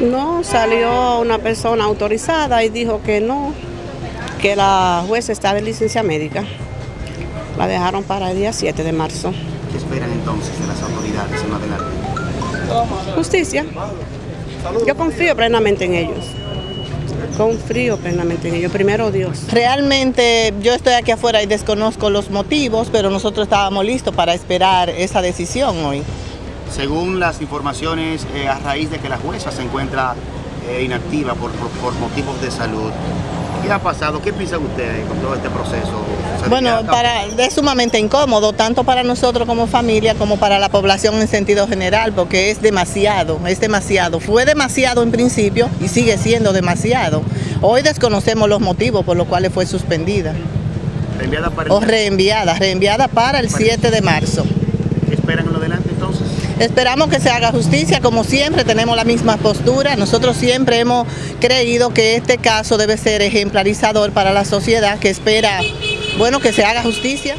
No, salió una persona autorizada y dijo que no, que la jueza está de licencia médica. La dejaron para el día 7 de marzo. ¿Qué esperan entonces de las autoridades en adelante? Justicia. Yo confío plenamente en ellos. Confío plenamente en ellos. Primero Dios. Realmente yo estoy aquí afuera y desconozco los motivos, pero nosotros estábamos listos para esperar esa decisión hoy. Según las informaciones, eh, a raíz de que la jueza se encuentra eh, inactiva por, por- por motivos de salud, ¿qué ha pasado? ¿Qué piensan ustedes con todo este proceso? ¿Se Bueno, para, es sumamente incómodo, tanto para nosotros como familia, como para la población en sentido general, porque es demasiado, es demasiado. Fue demasiado en principio y sigue siendo demasiado. Hoy desconocemos los motivos por los cuales fue suspendida Reenviada para el- o reenviada, reenviada para el 7 de marzo. ¿Qué esperan en lo adelante entonces? Esperamos que se haga justicia, como siempre tenemos la misma postura. Nosotros siempre hemos creído que este caso debe ser ejemplarizador para la sociedad que espera, bueno, que se haga justicia.